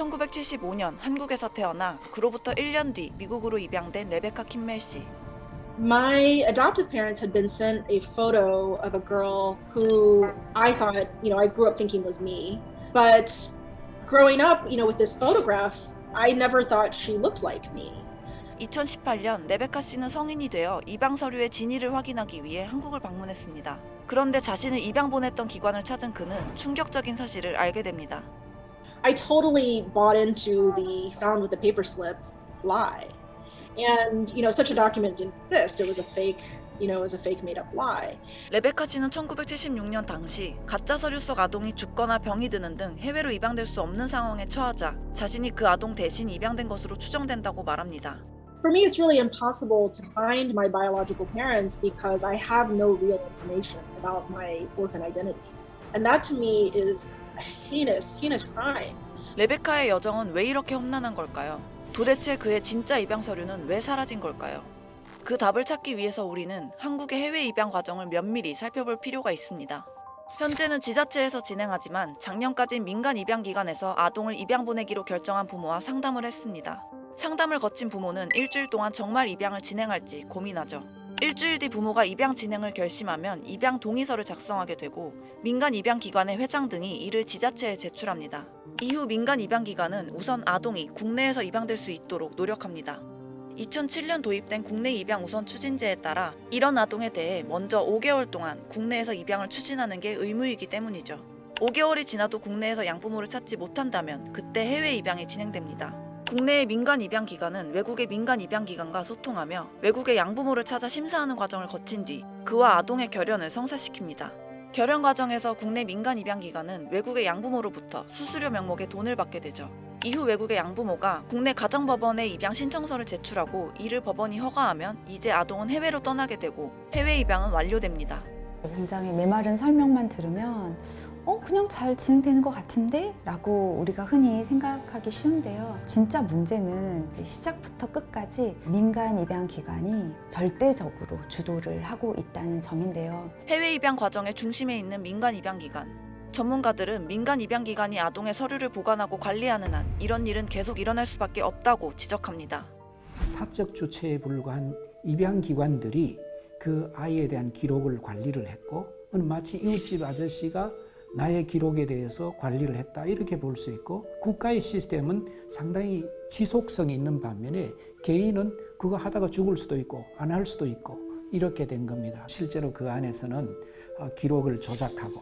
1975년 한국에서 태어나 그로부터 1년 뒤 미국으로 입양된 레베카 킴멜 씨. My adoptive parents had been sent a photo of a girl who I thought, you know, I grew up thinking was me. But growing up, you know, with this photograph, I never thought she looked like me. 2018년 레베카 씨는 성인이 되어 입양 서류의 진위를 확인하기 위해 한국을 방문했습니다. 그런데 자신을 입양 보냈던 기관을 찾은 그는 충격적인 사실을 알게 됩니다. I totally bought into the found with the paper slip lie. And, you know, such a document didn't exist. It was a fake, you know, it was a fake made up lie. 레베카 씨는 1976년 당시 가짜 서류 속 아동이 죽거나 병이 드는 등 해외로 입양될 수 없는 상황에 처하자 자신이 그 아동 대신 입양된 것으로 추정된다고 말합니다. For me, it's really impossible to find my biological parents because I have no real information about my orphan identity. And that to me is a heinous, heinous crime. 레베카의 여정은 왜 이렇게 험난한 걸까요? 도대체 그의 진짜 입양 서류는 왜 사라진 걸까요? 그 답을 찾기 위해서 우리는 한국의 해외 입양 과정을 면밀히 살펴볼 필요가 있습니다. 현재는 지자체에서 진행하지만 작년까지 민간 입양 기관에서 아동을 입양 보내기로 결정한 부모와 상담을 했습니다. 상담을 거친 부모는 일주일 동안 정말 입양을 진행할지 고민하죠. 일주일 뒤 부모가 입양 진행을 결심하면 입양 동의서를 작성하게 되고 민간 입양 기관의 회장 등이 이를 지자체에 제출합니다. 이후 민간 입양 기관은 우선 아동이 국내에서 입양될 수 있도록 노력합니다. 2007년 도입된 국내 입양 우선 추진제에 따라 이런 아동에 대해 먼저 5개월 동안 국내에서 입양을 추진하는 게 의무이기 때문이죠. 5개월이 지나도 국내에서 양부모를 찾지 못한다면 그때 해외 입양이 진행됩니다. 국내의 민간 입양 기관은 외국의 민간 입양 기관과 소통하며 외국의 양부모를 찾아 심사하는 과정을 거친 뒤 그와 아동의 결연을 성사시킵니다. 결연 과정에서 국내 민간 입양 기관은 외국의 양부모로부터 수수료 명목의 돈을 받게 되죠. 이후 외국의 양부모가 국내 가정법원에 입양 신청서를 제출하고 이를 법원이 허가하면 이제 아동은 해외로 떠나게 되고 해외 입양은 완료됩니다. 굉장히 메마른 설명만 들으면 어 그냥 잘 진행되는 것 같은데? 라고 우리가 흔히 생각하기 쉬운데요. 진짜 문제는 시작부터 끝까지 민간 입양 기관이 절대적으로 주도를 하고 있다는 점인데요. 해외 입양 과정의 중심에 있는 민간 입양 기관. 전문가들은 민간 입양 기관이 아동의 서류를 보관하고 관리하는 한 이런 일은 계속 일어날 수밖에 없다고 지적합니다. 사적 주체에 불과한 입양 기관들이 그 아이에 대한 기록을 관리를 했고 마치 이웃집 아저씨가 나의 기록에 대해서 관리를 했다 이렇게 볼 수 있고 국가의 시스템은 상당히 지속성이 있는 반면에 개인은 그거 하다가 죽을 수도 있고 안 할 수도 있고 이렇게 된 겁니다. 실제로 그 안에서는 기록을 조작하고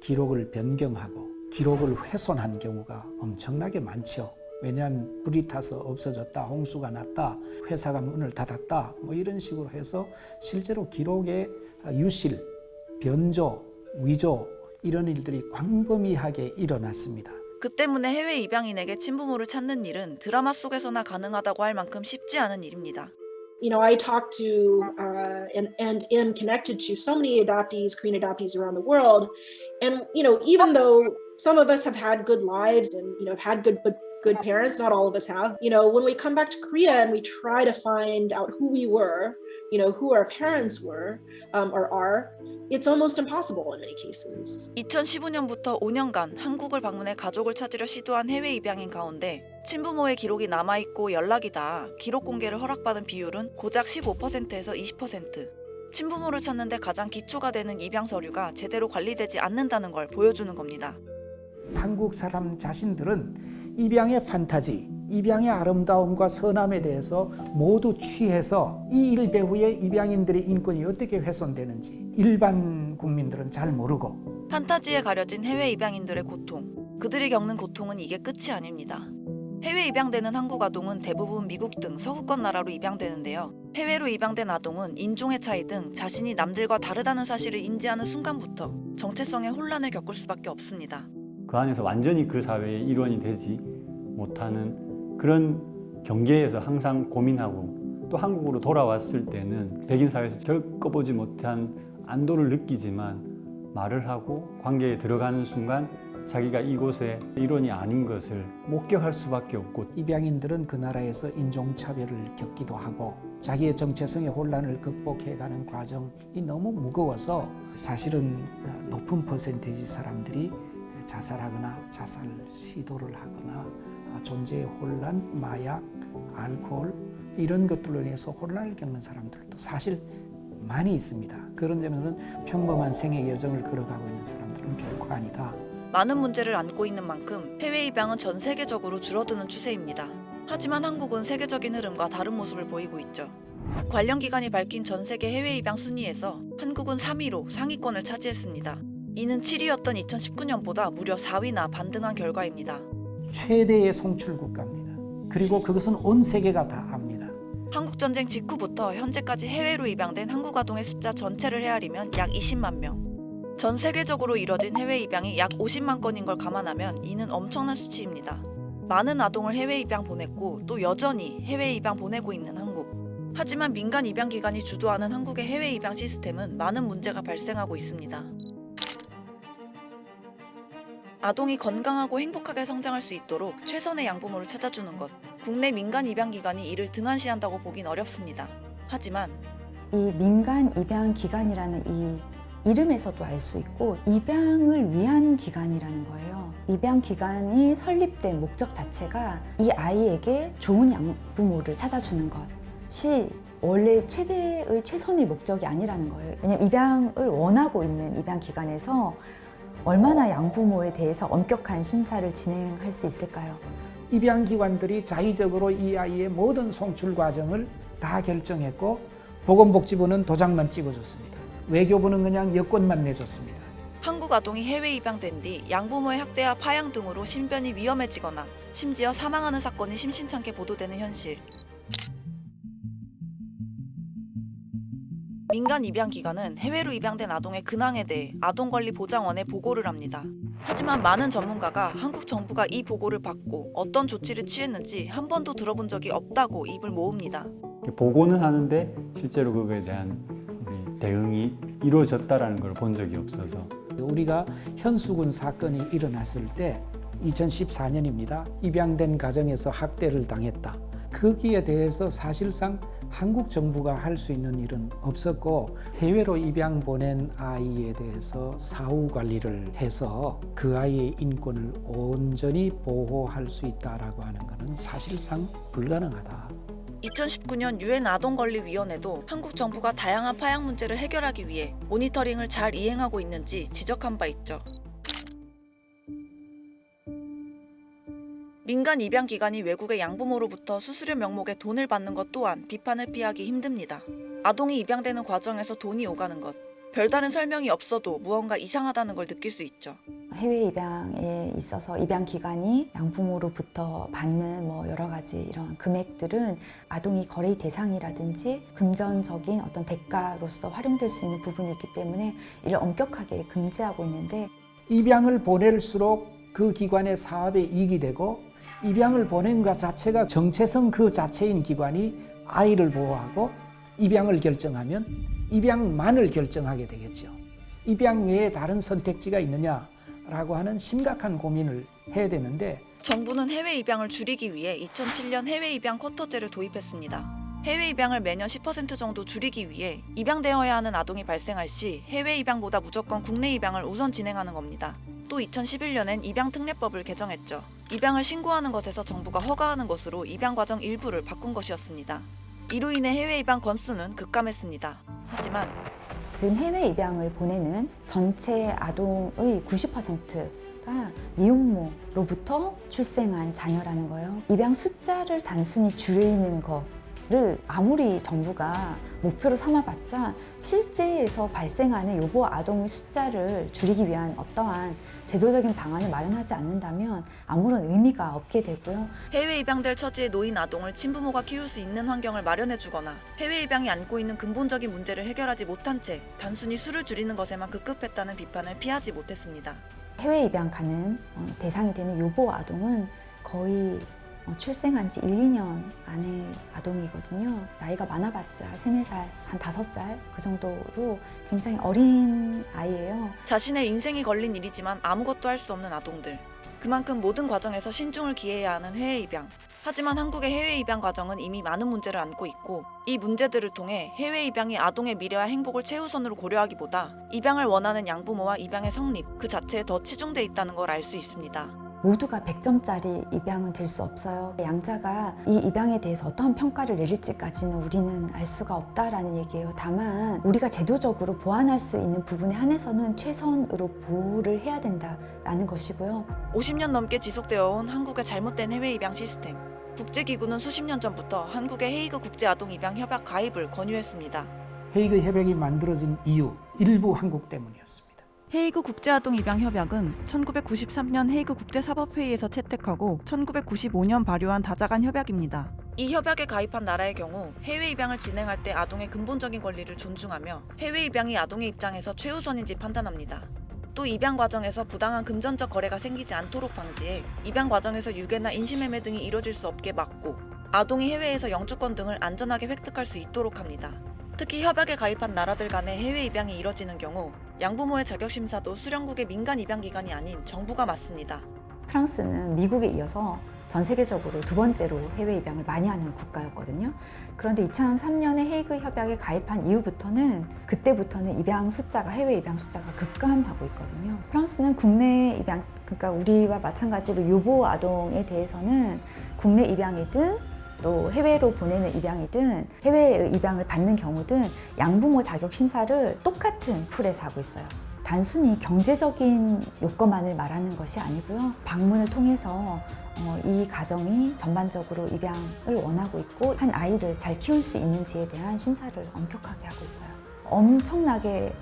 기록을 변경하고 기록을 훼손한 경우가 엄청나게 많죠. 왜냐하면 불이 타서 없어졌다, 홍수가 났다, 회사가 문을 닫았다, 뭐 이런 식으로 해서 실제로 기록의 유실, 변조, 위조 이런 일들이 광범위하게 일어났습니다. 그 때문에 해외 입양인에게 친부모를 찾는 일은 드라마 속에서나 가능하다고 할 만큼 쉽지 않은 일입니다. You know, I talk to uh, and, and am connected to so many adoptees, Korean adoptees around the world. And, you know, even though some of us have had good lives and, you know, have had good, good parents not all of us have you know when we come back to korea and we try to find out who we were you know who our parents were um, or are it's almost impossible in many cases 2015년부터 5년간 한국을 방문해 가족을 찾으려 시도한 해외 입양인 가운데 친부모의 기록이 남아있고 연락이 닿아 기록 공개를 허락받은 비율은 고작 15%에서 20% 친부모를 찾는데 가장 기초가 되는 입양 서류가 제대로 관리되지 않는다는 걸 보여주는 겁니다. 한국 사람 자신들은 입양의 판타지, 입양의 아름다움과 선함에 대해서 모두 취해서 이 일 배후에 입양인들의 인권이 어떻게 훼손되는지 일반 국민들은 잘 모르고 판타지에 가려진 해외 입양인들의 고통, 그들이 겪는 고통은 이게 끝이 아닙니다. 해외 입양되는 한국 아동은 대부분 미국 등 서구권 나라로 입양되는데요. 해외로 입양된 아동은 인종의 차이 등 자신이 남들과 다르다는 사실을 인지하는 순간부터 정체성의 혼란을 겪을 수밖에 없습니다. 그 안에서 완전히 그 사회의 일원이 되지 못하는 그런 경계에서 항상 고민하고 또 한국으로 돌아왔을 때는 백인 사회에서 겪어 보지 못한 안도를 느끼지만 말을 하고 관계에 들어가는 순간 자기가 이곳의 일원이 아닌 것을 목격할 수밖에 없고 입양인들은 그 나라에서 인종차별을 겪기도 하고 자기의 정체성의 혼란을 극복해가는 과정이 너무 무거워서 사실은 높은 퍼센테이지 사람들이 자살하거나 자살 시도를 하거나 아, 존재의 혼란, 마약, 알코올 이런 것들로 인해서 혼란을 겪는 사람들도 사실 많이 있습니다. 그런 점에서는 평범한 생의 여정을 걸어가고 있는 사람들은 결코 아니다. 많은 문제를 안고 있는 만큼 해외 입양은 전 세계적으로 줄어드는 추세입니다. 하지만 한국은 세계적인 흐름과 다른 모습을 보이고 있죠. 관련 기관이 밝힌 전 세계 해외 입양 순위에서 한국은 3위로 상위권을 차지했습니다. 이는 7위였던 2019년보다 무려 4위나 반등한 결과입니다. 최대의 송출 국가입니다. 그리고 그것은 온 세계가 다 압니다. 한국 전쟁 직후부터 현재까지 해외로 입양된 한국 아동의 숫자 전체를 헤아리면 약 20만 명. 전 세계적으로 이뤄진 해외 입양이 약 50만 건인 걸 감안하면 이는 엄청난 수치입니다. 많은 아동을 해외 입양 보냈고 또 여전히 해외 입양 보내고 있는 한국. 하지만 민간 입양 기관이 주도하는 한국의 해외 입양 시스템은 많은 문제가 발생하고 있습니다. 아동이 건강하고 행복하게 성장할 수 있도록 최선의 양부모를 찾아주는 것. 국내 민간 입양 기관이 이를 등한시한다고 보긴 어렵습니다. 하지만 이 민간 입양 기관이라는 이 이름에서도 알 수 있고 입양을 위한 기관이라는 거예요. 입양 기관이 설립된 목적 자체가 이 아이에게 좋은 양부모를 찾아주는 것이 원래 최대의 최선의 목적이 아니라는 거예요. 왜냐면 입양을 원하고 있는 입양 기관에서 얼마나 양부모에 대해서 엄격한 심사를 진행할 수 있을까요? 입양기관들이 자의적으로 이 아이의 모든 송출 과정을 다 결정했고 보건복지부는 도장만 찍어줬습니다. 외교부는 그냥 여권만 내줬습니다. 한국 아동이 해외 입양된 뒤 양부모의 학대와 파양 등으로 신변이 위험해지거나 심지어 사망하는 사건이 심심찮게 보도되는 현실. 민간 입양 기관은 해외로 입양된 아동의 근황에 대해 아동권리보장원에 보고를 합니다. 하지만 많은 전문가가 한국 정부가 이 보고를 받고 어떤 조치를 취했는지 한 번도 들어본 적이 없다고 입을 모읍니다. 보고는 하는데 실제로 그거에 대한 대응이 이루어졌다라는 걸 본 적이 없어서 우리가 현수군 사건이 일어났을 때 2014년입니다. 입양된 가정에서 학대를 당했다. 거기에 대해서 사실상 한국 정부가 할 수 있는 일은 없었고 해외로 입양 보낸 아이에 대해서 사후 관리를 해서 그 아이의 인권을 온전히 보호할 수 있다라고 하는 것은 사실상 불가능하다. 2019년 유엔 아동권리위원회도 한국 정부가 다양한 파양 문제를 해결하기 위해 모니터링을 잘 이행하고 있는지 지적한 바 있죠. 민간 입양 기관이 외국의 양부모로부터 수수료 명목의 돈을 받는 것 또한 비판을 피하기 힘듭니다. 아동이 입양되는 과정에서 돈이 오가는 것. 별다른 설명이 없어도 무언가 이상하다는 걸 느낄 수 있죠. 해외 입양에 있어서 입양 기관이 양부모로부터 받는 뭐 여러 가지 이런 금액들은 아동이 거래 대상이라든지 금전적인 어떤 대가로서 활용될 수 있는 부분이 있기 때문에 이를 엄격하게 금지하고 있는데 입양을 보낼수록 그 기관의 사업에 이익이 되고 입양을 보낸 것 자체가 정체성 그 자체인 기관이 아이를 보호하고 입양을 결정하면 입양만을 결정하게 되겠죠. 입양 외에 다른 선택지가 있느냐라고 하는 심각한 고민을 해야 되는데 정부는 해외 입양을 줄이기 위해 2007년 해외 입양 쿼터제를 도입했습니다. 해외 입양을 매년 10% 정도 줄이기 위해 입양되어야 하는 아동이 발생할 시 해외 입양보다 무조건 국내 입양을 우선 진행하는 겁니다. 또 2011년엔 입양 특례법을 개정했죠. 입양을 신고하는 것에서 정부가 허가하는 것으로 입양 과정 일부를 바꾼 것이었습니다. 이로 인해 해외 입양 건수는 급감했습니다. 하지만 지금 해외 입양을 보내는 전체 아동의 90%가 미혼모로부터 출생한 자녀라는 거예요. 입양 숫자를 단순히 줄이는 거 를 아무리 정부가 목표로 삼아봤자 실제에서 발생하는 요보 아동의 숫자를 줄이기 위한 어떠한 제도적인 방안을 마련하지 않는다면 아무런 의미가 없게 되고요. 해외 입양될 처지에 놓인 아동을 친부모가 키울 수 있는 환경을 마련해 주거나 해외 입양이 안고 있는 근본적인 문제를 해결하지 못한 채 단순히 수를 줄이는 것에만 급급했다는 비판을 피하지 못했습니다. 해외 입양 가는 어, 대상이 되는 요보 아동은 거의 어, 출생한 지 1, 2년 안의 아동이거든요. 나이가 많아봤자 3, 4살, 한 5살 그 정도로 굉장히 어린 아이예요. 자신의 인생이 걸린 일이지만 아무것도 할 수 없는 아동들. 그만큼 모든 과정에서 신중을 기해야 하는 해외 입양. 하지만 한국의 해외 입양 과정은 이미 많은 문제를 안고 있고 이 문제들을 통해 해외 입양이 아동의 미래와 행복을 최우선으로 고려하기보다 입양을 원하는 양부모와 입양의 성립 그 자체에 더 치중돼 있다는 걸 알 수 있습니다. 모두가 100점짜리 입양은 될 수 없어요. 양자가 이 입양에 대해서 어떠한 평가를 내릴지까지는 우리는 알 수가 없다라는 얘기예요. 다만 우리가 제도적으로 보완할 수 있는 부분에 한해서는 최선으로 보호를 해야 된다라는 것이고요. 50년 넘게 지속되어 온 한국의 잘못된 해외 입양 시스템. 국제기구는 수십 년 전부터 한국의 헤이그 국제아동 입양 협약 가입을 권유했습니다. 헤이그 협약이 만들어진 이유 일부 한국 때문이었습니다. 헤이그 국제아동 입양 협약은 1993년 헤이그 국제사법회의에서 채택하고 1995년 발효한 다자간 협약입니다. 이 협약에 가입한 나라의 경우 해외 입양을 진행할 때 아동의 근본적인 권리를 존중하며 해외 입양이 아동의 입장에서 최우선인지 판단합니다. 또 입양 과정에서 부당한 금전적 거래가 생기지 않도록 방지해 입양 과정에서 유괴나 인신매매 등이 이뤄질 수 없게 막고 아동이 해외에서 영주권 등을 안전하게 획득할 수 있도록 합니다. 특히 협약에 가입한 나라들 간의 해외 입양이 이뤄지는 경우 양부모의 자격 심사도 수령국의 민간 입양 기관이 아닌 정부가 맡습니다. 프랑스는 미국에 이어서 전 세계적으로 두 번째로 해외 입양을 많이 하는 국가였거든요. 그런데 2003년에 헤이그 협약에 가입한 이후부터는 그때부터는 입양 숫자가 해외 입양 숫자가 급감하고 있거든요. 프랑스는 국내 입양 그러니까 우리와 마찬가지로 유보 아동에 대해서는 국내 입양이든 또 해외로 보내는 입양이든 해외 입양을 받는 경우든 양부모 자격 심사를 똑같은 풀에서 하고 있어요. 단순히 경제적인 요건만을 말하는 것이 아니고요. 방문을 통해서 어, 이 가정이 전반적으로 입양을 원하고 있고 한 아이를 잘 키울 수 있는지에 대한 심사를 엄격하게 하고 있어요. 엄청나게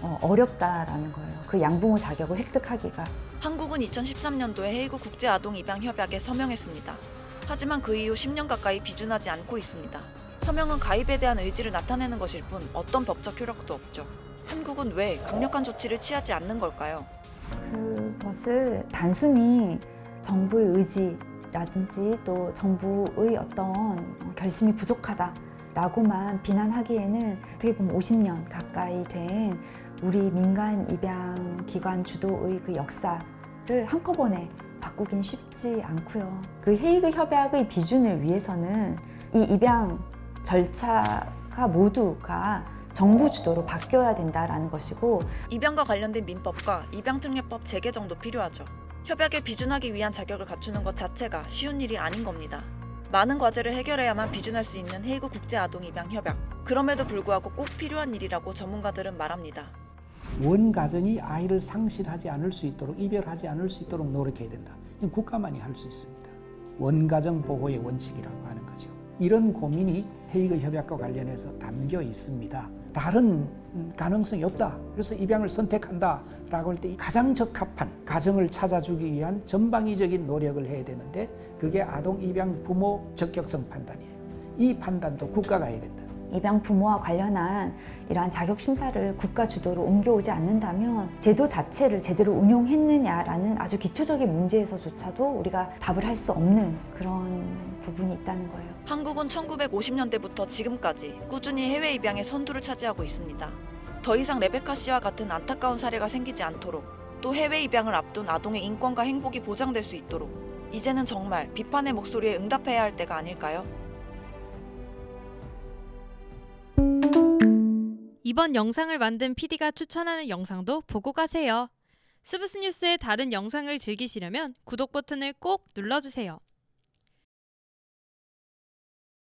어, 어렵다라는 거예요. 그 양부모 자격을 획득하기가. 한국은 2013년도에 헤이그 국제아동 입양 협약에 서명했습니다. 하지만 그 이후 10년 가까이 비준하지 않고 있습니다. 서명은 가입에 대한 의지를 나타내는 것일 뿐 어떤 법적 효력도 없죠. 한국은 왜 강력한 조치를 취하지 않는 걸까요? 그것을 단순히 정부의 의지라든지 또 정부의 어떤 결심이 부족하다라고만 비난하기에는 어떻게 보면 50년 가까이 된 우리 민간 입양 기관 주도의 그 역사를 한꺼번에 바꾸긴 쉽지 않고요. 그 헤이그 협약의 비준을 위해서는 이 입양 절차가 모두가 정부 주도로 바뀌어야 된다라는 것이고 입양과 관련된 민법과 입양특례법 재개정도 필요하죠. 협약에 비준하기 위한 자격을 갖추는 것 자체가 쉬운 일이 아닌 겁니다. 많은 과제를 해결해야만 비준할 수 있는 헤이그 국제아동입양협약. 그럼에도 불구하고 꼭 필요한 일이라고 전문가들은 말합니다. 원 가정이 아이를 상실하지 않을 수 있도록 이별하지 않을 수 있도록 노력해야 된다. 이건 국가만이 할 수 있습니다. 원가정 보호의 원칙이라고 하는 거죠. 이런 고민이 헤이그 협약과 관련해서 담겨 있습니다. 다른 가능성이 없다. 그래서 입양을 선택한다 라고 할 때 가장 적합한 가정을 찾아주기 위한 전방위적인 노력을 해야 되는데 그게 아동 입양 부모 적격성 판단이에요. 이 판단도 국가가 해야 된다. 입양 부모와 관련한 이러한 자격 심사를 국가 주도로 옮겨오지 않는다면 제도 자체를 제대로 운용했느냐라는 아주 기초적인 문제에서조차도 우리가 답을 할 수 없는 그런 부분이 있다는 거예요. 한국은 1950년대부터 지금까지 꾸준히 해외 입양의 선두를 차지하고 있습니다. 더 이상 레베카 씨와 같은 안타까운 사례가 생기지 않도록 또 해외 입양을 앞둔 아동의 인권과 행복이 보장될 수 있도록 이제는 정말 비판의 목소리에 응답해야 할 때가 아닐까요? 이번 영상을 만든 PD가 추천하는 영상도 보고 가세요. 스브스 뉴스의 다른 영상을 즐기시려면 구독 버튼을 꼭 눌러주세요.